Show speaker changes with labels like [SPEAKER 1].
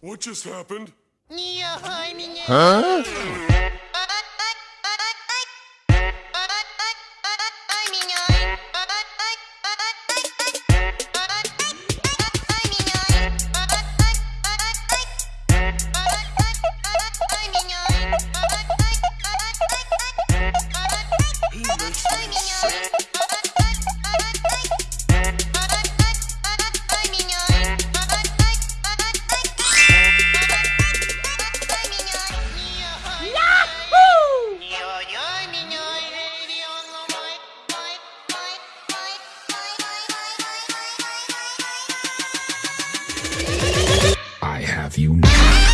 [SPEAKER 1] What just happened?
[SPEAKER 2] Huh?
[SPEAKER 3] you now.